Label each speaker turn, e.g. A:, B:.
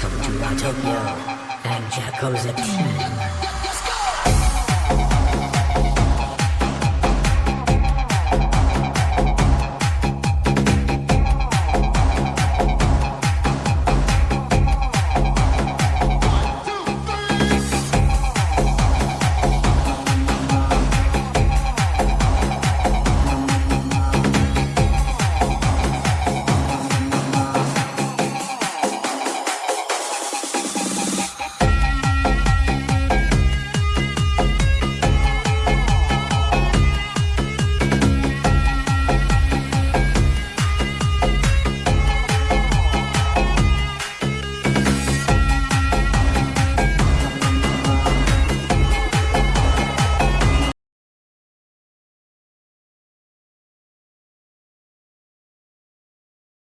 A: come to Tokyo and Jacko's goes a tea.